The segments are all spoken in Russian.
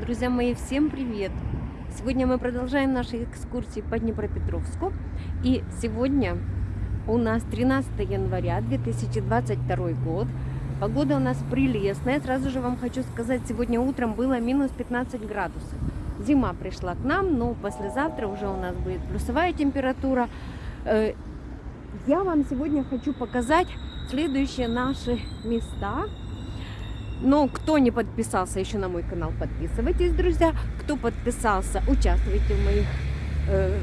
Друзья мои, всем привет! Сегодня мы продолжаем наши экскурсии по Днепропетровску. И сегодня у нас 13 января 2022 год. Погода у нас прелестная. Сразу же вам хочу сказать, сегодня утром было минус 15 градусов. Зима пришла к нам, но послезавтра уже у нас будет плюсовая температура. Э, я вам сегодня хочу показать следующие наши места но кто не подписался еще на мой канал, подписывайтесь, друзья. Кто подписался, участвуйте в моих, э,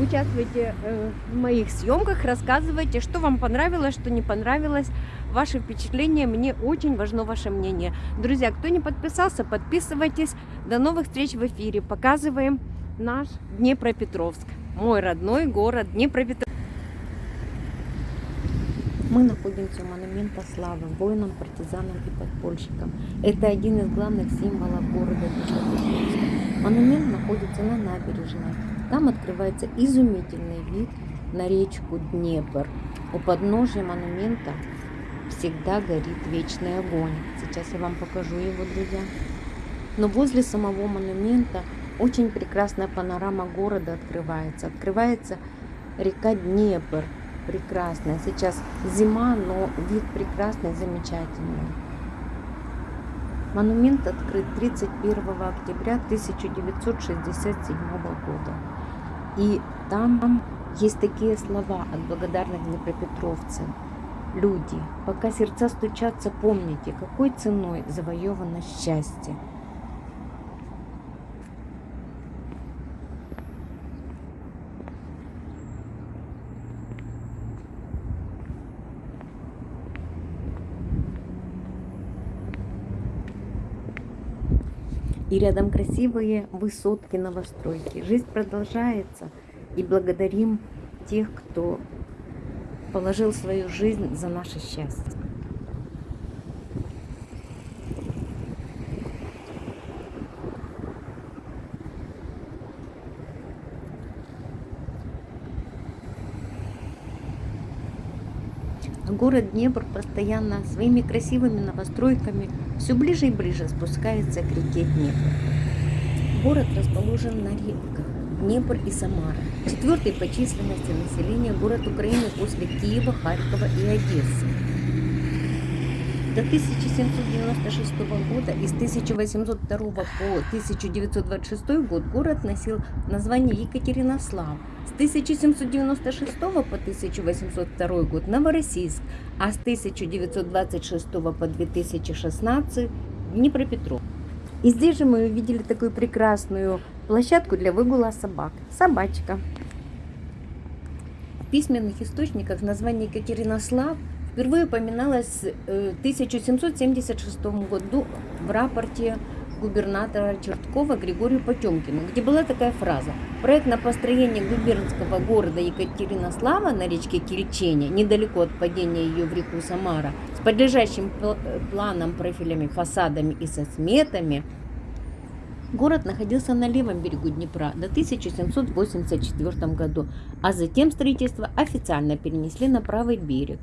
участвуйте э, в моих съемках, рассказывайте, что вам понравилось, что не понравилось. Ваши впечатления, мне очень важно ваше мнение. Друзья, кто не подписался, подписывайтесь. До новых встреч в эфире. Показываем наш Днепропетровск. Мой родной город Днепропетровск. Мы находимся у монумента славы воинам, партизанам и подпольщикам. Это один из главных символов города Днепропетровска. Монумент находится на набережной. Там открывается изумительный вид на речку Днепр. У подножия монумента всегда горит вечный огонь. Сейчас я вам покажу его, друзья. Но возле самого монумента очень прекрасная панорама города открывается. Открывается река Днепр прекрасная. Сейчас зима, но вид прекрасный, замечательный. Монумент открыт 31 октября 1967 года. И там есть такие слова от благодарных днепропетровцев. Люди, пока сердца стучатся, помните, какой ценой завоевано счастье. И рядом красивые высотки новостройки. Жизнь продолжается. И благодарим тех, кто положил свою жизнь за наше счастье. Город Днепр постоянно своими красивыми новостройками все ближе и ближе спускается к реке Днепр. Город расположен на реках Днепр и Самара. Четвертый по численности населения город Украины после Киева, Харькова и Одессы. До 1796 года и с 1802 по 1926 год город носил название Екатеринослав. С 1796 по 1802 год Новороссийск, а с 1926 по 2016 Днепропетров. И здесь же мы увидели такую прекрасную площадку для выгула собак. Собачка. В письменных источниках название Екатеринослав впервые упоминалось в 1776 году в рапорте губернатора Черткова Григорию Потемкину, где была такая фраза. Проект на построение губернского города Екатеринослава на речке Кильчене, недалеко от падения ее в реку Самара, с подлежащим планом, профилями, фасадами и со сметами, Город находился на левом берегу Днепра до 1784 году, а затем строительство официально перенесли на правый берег.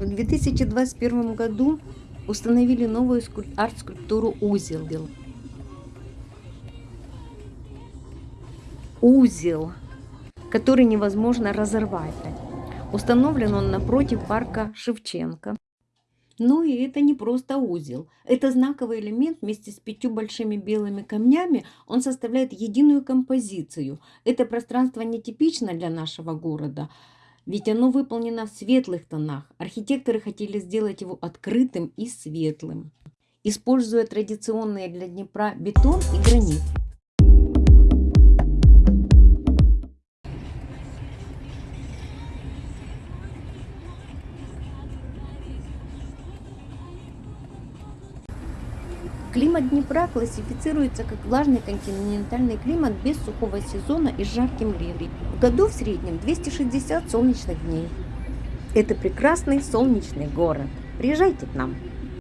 В 2021 году установили новую арт-скульптуру «Узел». Узел, который невозможно разорвать. Установлен он напротив парка Шевченко. Ну и это не просто узел. Это знаковый элемент вместе с пятью большими белыми камнями. Он составляет единую композицию. Это пространство нетипично для нашего города ведь оно выполнено в светлых тонах. Архитекторы хотели сделать его открытым и светлым, используя традиционные для Днепра бетон и гранит. Климат Днепра классифицируется как влажный континентальный климат без сухого сезона и жарким летом. В году в среднем 260 солнечных дней. Это прекрасный солнечный город. Приезжайте к нам.